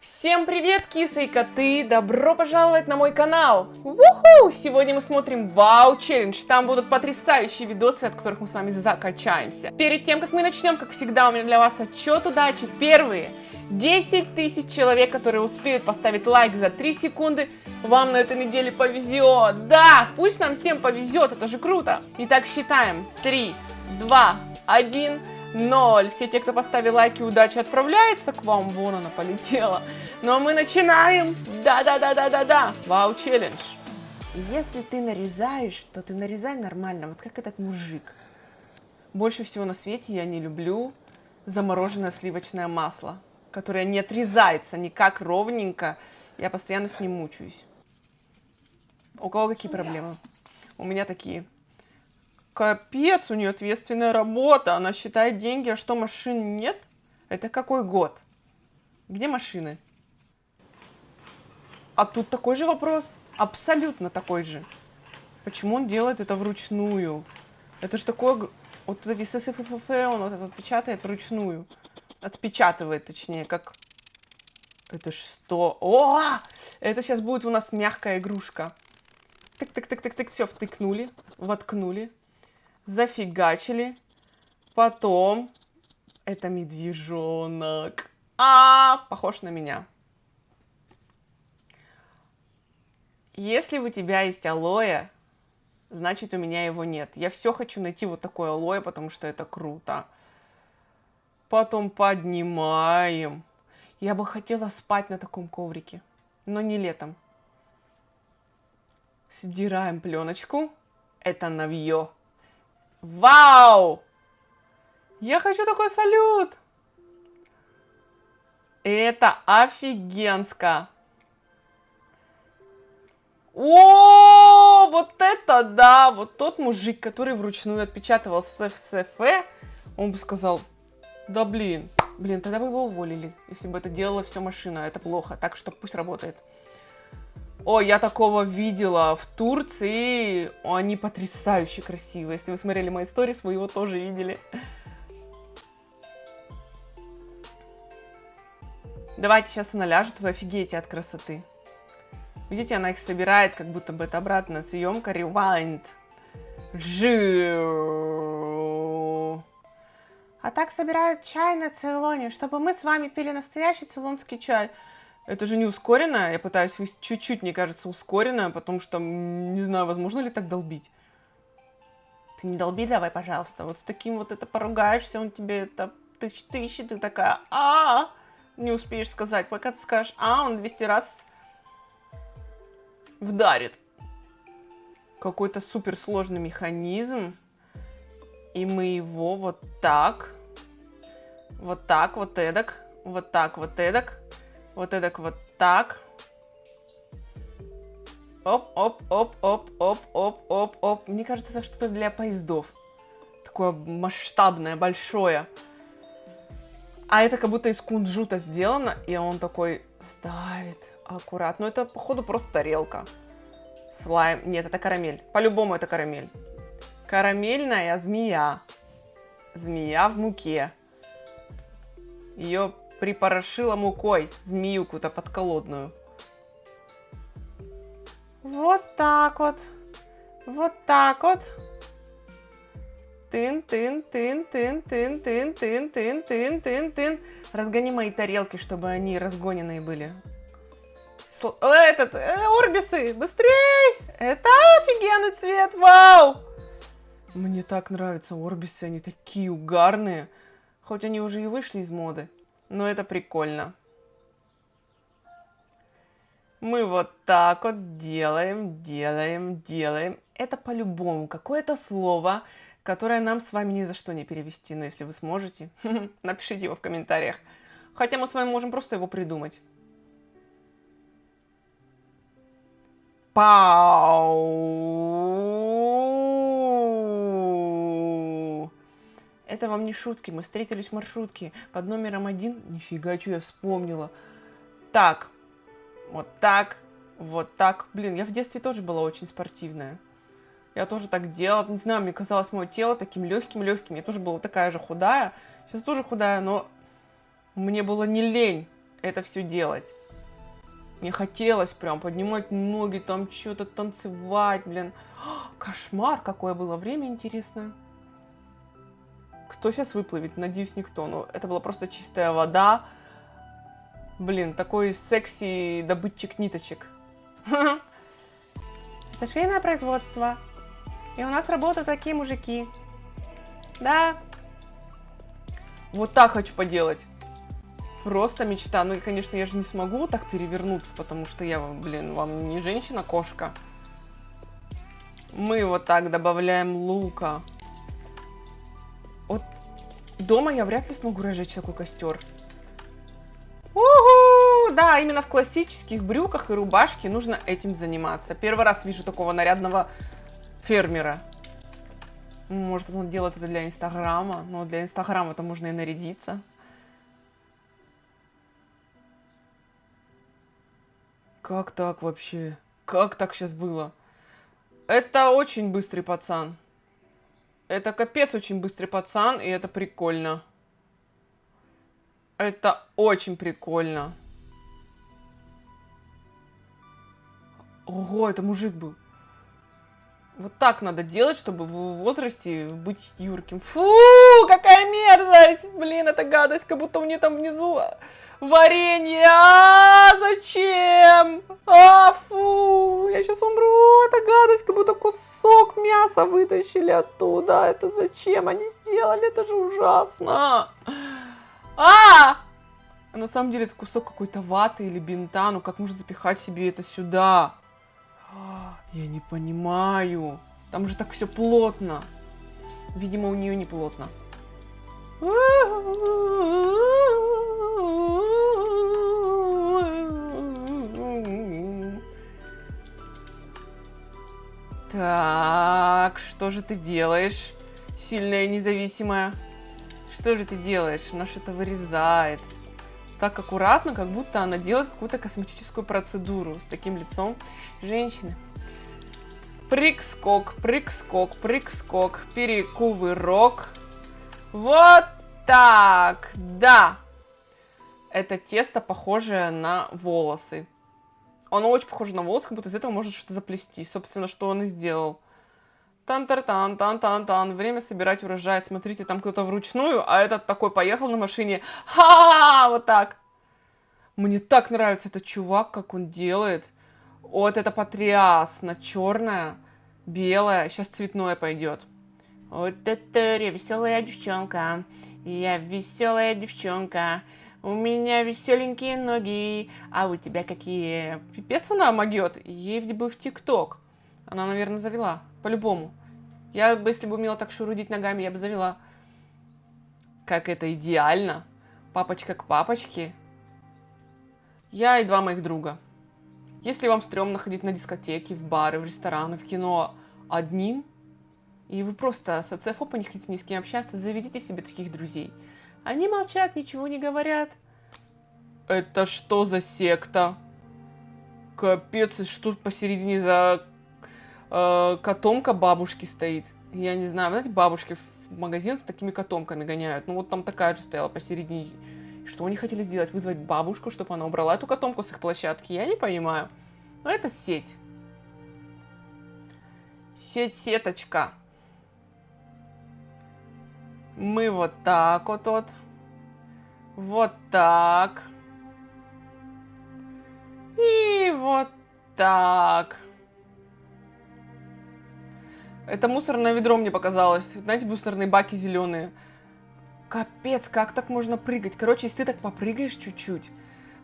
Всем привет, кисы и коты! Добро пожаловать на мой канал! Уху! Сегодня мы смотрим Вау Челлендж. Там будут потрясающие видосы, от которых мы с вами закачаемся. Перед тем, как мы начнем, как всегда, у меня для вас отчет удачи. Первые 10 тысяч человек, которые успеют поставить лайк за 3 секунды, вам на этой неделе повезет. Да, пусть нам всем повезет, это же круто. Итак, считаем. 3, 2, 1... Ноль. Все те, кто поставил лайки, удачи отправляется к вам. Вон она полетела. Ну а мы начинаем. Да-да-да-да-да-да. Вау, челлендж. Если ты нарезаешь, то ты нарезай нормально, вот как этот мужик. Больше всего на свете я не люблю замороженное сливочное масло, которое не отрезается никак ровненько. Я постоянно с ним мучаюсь. У кого какие проблемы? У меня такие. Капец, у нее ответственная работа. Она считает деньги, а что, машин нет? Это какой год? Где машины? А тут такой же вопрос. Абсолютно такой же. Почему он делает это вручную? Это же такое... Вот эти ССФФ, он вот этот печатает вручную. Отпечатывает, точнее, как... Это что? О! Это сейчас будет у нас мягкая игрушка. Тык-тык-тык-тык-тык, все, втыкнули, воткнули зафигачили. Потом это медвежонок. А, похож на меня. Если у тебя есть алоэ, значит у меня его нет. Я все хочу найти вот такое алоэ, потому что это круто. Потом поднимаем. Я бы хотела спать на таком коврике, но не летом. Сдираем пленочку. Это навье. Вау! Я хочу такой салют! Это офигенско! О, вот это да! Вот тот мужик, который вручную отпечатывал СФСФ, он бы сказал, да блин, блин, тогда бы его уволили, если бы это делала все машина, это плохо, так что пусть работает. О, я такого видела в Турции. Они потрясающе красивые. Если вы смотрели мои сторис, вы его тоже видели. Давайте сейчас она ляжет, вы офигеете от красоты. Видите, она их собирает, как будто бы это обратная съемка. Rewind. Жу. А так собирают чай на Цейлоне, чтобы мы с вами пили настоящий цейлонский чай. Это же не ускоренное. Я пытаюсь чуть-чуть, мне кажется, ускоренное, потому что не знаю, возможно ли так долбить. Ты не долби давай, пожалуйста. Вот с таким вот это поругаешься, он тебе это тысяч тысячи, ты такая, а, -а, а Не успеешь сказать. Пока ты скажешь, а, он 200 раз вдарит. Какой-то суперсложный механизм. И мы его вот так, вот так, вот эдак, вот так, вот эдак вот это вот так. Оп, оп, оп, оп, оп, оп, оп, оп. Мне кажется, это что-то для поездов. Такое масштабное, большое. А это как будто из кунжута сделано, и он такой ставит аккуратно. Ну, это, походу, просто тарелка. Слайм. Нет, это карамель. По-любому это карамель. Карамельная змея. Змея в муке. Ее припорошила мукой змеюку-то подколодную. Вот так вот. Вот так вот. Тын, тын, тын, тын, тын, тын, тын, тын, тын, тын, тын. Разгони мои тарелки, чтобы они разгоненные были. Сл этот, э, орбисы, быстрей! Это офигенный цвет, вау! Мне так нравятся орбисы, они такие угарные. Хоть они уже и вышли из моды. Но это прикольно. Мы вот так вот делаем, делаем, делаем. Это по-любому какое-то слово, которое нам с вами ни за что не перевести. Но если вы сможете, напишите его в комментариях. Хотя мы с вами можем просто его придумать. Пау! Это вам не шутки, мы встретились в маршрутке под номером один. Нифига, что я вспомнила. Так, вот так, вот так. Блин, я в детстве тоже была очень спортивная. Я тоже так делала. Не знаю, мне казалось мое тело таким легким-легким. Я тоже была такая же худая. Сейчас тоже худая, но мне было не лень это все делать. Мне хотелось прям поднимать ноги, там что-то танцевать, блин. Кошмар, какое было время интересное. Кто сейчас выплывет? Надеюсь, никто. Но это была просто чистая вода. Блин, такой секси добытчик ниточек. Это швейное производство. И у нас работают такие мужики. Да. Вот так хочу поделать. Просто мечта. Ну конечно, я же не смогу так перевернуться, потому что я, блин, вам не женщина-кошка. Мы вот так добавляем лука. Дома я вряд ли смогу разжечь такой костер. Уху! Да, именно в классических брюках и рубашке нужно этим заниматься. Первый раз вижу такого нарядного фермера. Может, он делает это для Инстаграма, но для Инстаграма-то можно и нарядиться. Как так вообще? Как так сейчас было? Это очень быстрый пацан. Это капец очень быстрый пацан, и это прикольно. Это очень прикольно. Ого, это мужик был. Вот так надо делать, чтобы в возрасте быть юрким. Фу, какая мерзость! Блин, это гадость, как будто у нее там внизу варенье. А, зачем? А, фу, я сейчас умру. Это гадость, как будто кусок мяса вытащили оттуда. Это зачем они сделали? Это же ужасно. А! а на самом деле это кусок какой-то ваты или бинта. Ну как можно запихать себе это сюда? Я не понимаю. Там же так все плотно. Видимо, у нее не плотно. Так, что же ты делаешь? Сильная независимая. Что же ты делаешь? Она что-то вырезает. Так аккуратно, как будто она делает какую-то косметическую процедуру с таким лицом женщины. Прыг-скок, прыг-скок, перекувырок. Вот так, да. Это тесто похожее на волосы. Оно очень похоже на волосы, как будто из этого можно что-то заплести. Собственно, что он и сделал. Тан-тар-тан, тан-тан-тан. Время собирать урожай. Смотрите, там кто-то вручную, а этот такой поехал на машине. Ха! Вот так. Мне так нравится этот чувак, как он делает. Вот это потрясно. Черное, белое. Сейчас цветное пойдет. Вот это я веселая девчонка. Я веселая девчонка. У меня веселенькие ноги, а у тебя какие? Пипец она могет. Ей бы в ТикТок. Она, наверное, завела. По-любому. Я бы, если бы умела так шурудить ногами, я бы завела. Как это идеально. Папочка к папочке. Я и два моих друга. Если вам стрёмно ходить на дискотеки, в бары, в рестораны, в кино одним, и вы просто социофоб, не хотите ни с кем общаться, заведите себе таких друзей. Они молчат, ничего не говорят. Это что за секта? Капец, что тут посередине за э, котомка бабушки стоит? Я не знаю, знаете, бабушки в магазин с такими котомками гоняют. Ну вот там такая же стояла посередине. Что они хотели сделать? Вызвать бабушку, чтобы она убрала эту котомку с их площадки? Я не понимаю. Но это сеть. Сеть-сеточка. Мы вот так вот вот. Вот так. И вот так. Это мусорное ведро мне показалось. Знаете, мусорные баки зеленые. Капец, как так можно прыгать? Короче, если ты так попрыгаешь чуть-чуть,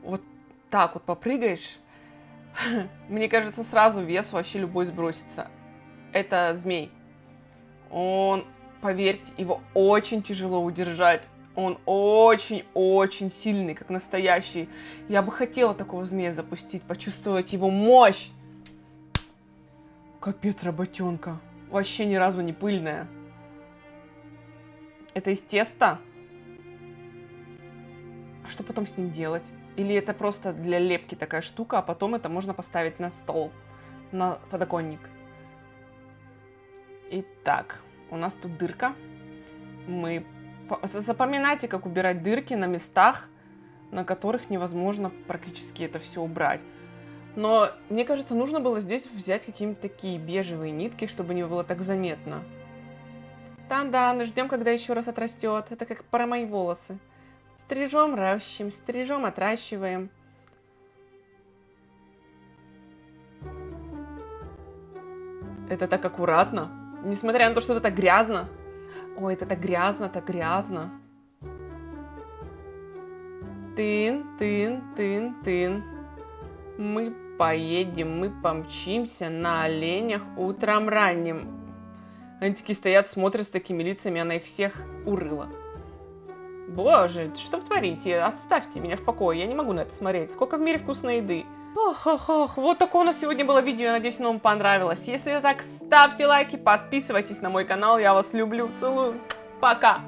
вот так вот попрыгаешь, мне кажется, сразу вес вообще любой сбросится. Это змей. Он, поверьте, его очень тяжело удержать. Он очень-очень сильный, как настоящий. Я бы хотела такого змея запустить, почувствовать его мощь. Капец, работенка. Вообще ни разу не пыльная. Это из теста? А что потом с ним делать? Или это просто для лепки такая штука, а потом это можно поставить на стол, на подоконник? Итак, у нас тут дырка. Мы Запоминайте, как убирать дырки на местах, на которых невозможно практически это все убрать. Но мне кажется, нужно было здесь взять какие-то такие бежевые нитки, чтобы не было так заметно. Тан-дан, ждем, когда еще раз отрастет. Это как про мои волосы. Стрижем, ращим, стрижем, отращиваем. Это так аккуратно. Несмотря на то, что это так грязно. Ой, это так грязно, так грязно. Тын, тын, тын, тын. Мы поедем, мы помчимся на оленях утром ранним. Они такие стоят, смотрят с такими лицами, она их всех урыла. Боже, что вы творите? Оставьте меня в покое, я не могу на это смотреть. Сколько в мире вкусной еды. Ох, ох, ох, вот такое у нас сегодня было видео, я надеюсь, оно вам понравилось. Если так, ставьте лайки, подписывайтесь на мой канал, я вас люблю, целую, пока!